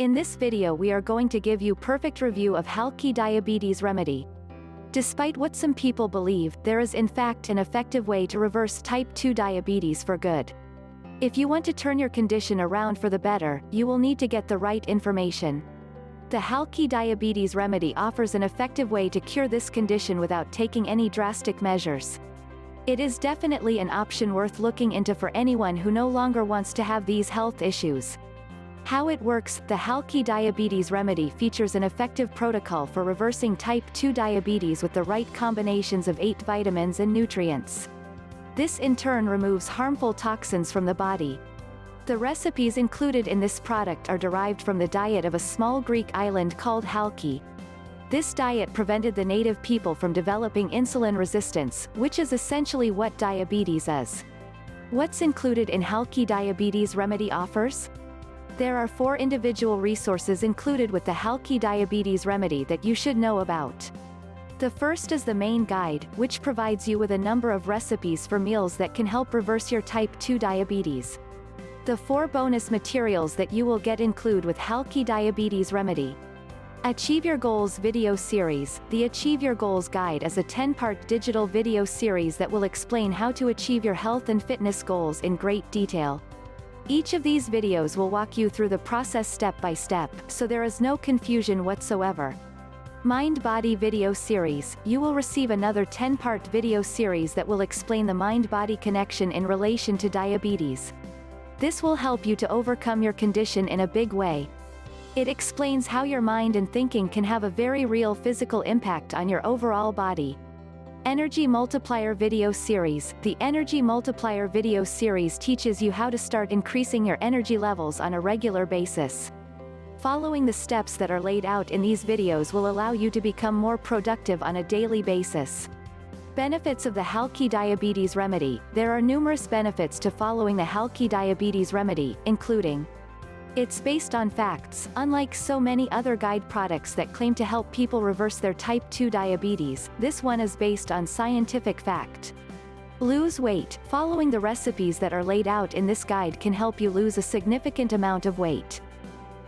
In this video we are going to give you perfect review of Halki Diabetes Remedy. Despite what some people believe, there is in fact an effective way to reverse type 2 diabetes for good. If you want to turn your condition around for the better, you will need to get the right information. The Halki Diabetes Remedy offers an effective way to cure this condition without taking any drastic measures. It is definitely an option worth looking into for anyone who no longer wants to have these health issues. How it works, the Halki Diabetes Remedy features an effective protocol for reversing type 2 diabetes with the right combinations of 8 vitamins and nutrients. This in turn removes harmful toxins from the body. The recipes included in this product are derived from the diet of a small Greek island called Halki. This diet prevented the native people from developing insulin resistance, which is essentially what diabetes is. What's included in Halki Diabetes Remedy offers? There are four individual resources included with the Halki Diabetes Remedy that you should know about. The first is the main guide, which provides you with a number of recipes for meals that can help reverse your type 2 diabetes. The four bonus materials that you will get include with Halki Diabetes Remedy. Achieve Your Goals video series. The Achieve Your Goals guide is a 10-part digital video series that will explain how to achieve your health and fitness goals in great detail. Each of these videos will walk you through the process step by step, so there is no confusion whatsoever. Mind Body Video Series, you will receive another 10-part video series that will explain the mind-body connection in relation to diabetes. This will help you to overcome your condition in a big way. It explains how your mind and thinking can have a very real physical impact on your overall body. Energy Multiplier Video Series The Energy Multiplier Video Series teaches you how to start increasing your energy levels on a regular basis. Following the steps that are laid out in these videos will allow you to become more productive on a daily basis. Benefits of the Halki Diabetes Remedy There are numerous benefits to following the Halki Diabetes Remedy, including it's based on facts, unlike so many other guide products that claim to help people reverse their type 2 diabetes, this one is based on scientific fact. Lose weight, following the recipes that are laid out in this guide can help you lose a significant amount of weight.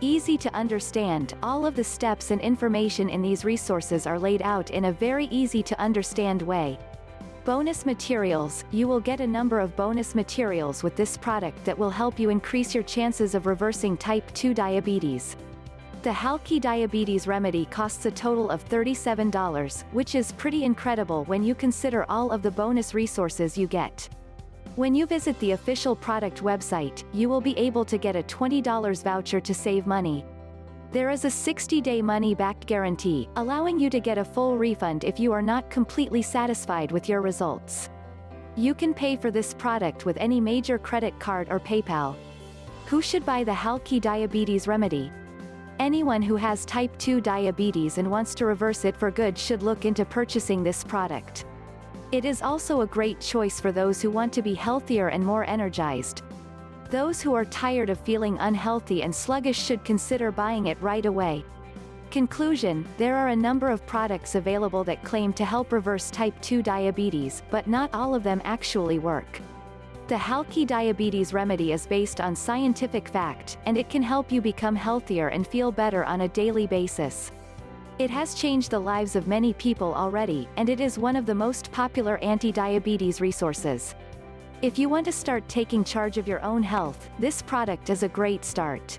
Easy to understand, all of the steps and information in these resources are laid out in a very easy to understand way. Bonus materials, you will get a number of bonus materials with this product that will help you increase your chances of reversing type 2 diabetes. The Halki Diabetes Remedy costs a total of $37, which is pretty incredible when you consider all of the bonus resources you get. When you visit the official product website, you will be able to get a $20 voucher to save money, there is a 60-day money-back guarantee, allowing you to get a full refund if you are not completely satisfied with your results. You can pay for this product with any major credit card or PayPal. Who should buy the Halki Diabetes Remedy? Anyone who has type 2 diabetes and wants to reverse it for good should look into purchasing this product. It is also a great choice for those who want to be healthier and more energized, those who are tired of feeling unhealthy and sluggish should consider buying it right away. Conclusion, there are a number of products available that claim to help reverse type 2 diabetes, but not all of them actually work. The Halki Diabetes Remedy is based on scientific fact, and it can help you become healthier and feel better on a daily basis. It has changed the lives of many people already, and it is one of the most popular anti-diabetes resources. If you want to start taking charge of your own health, this product is a great start.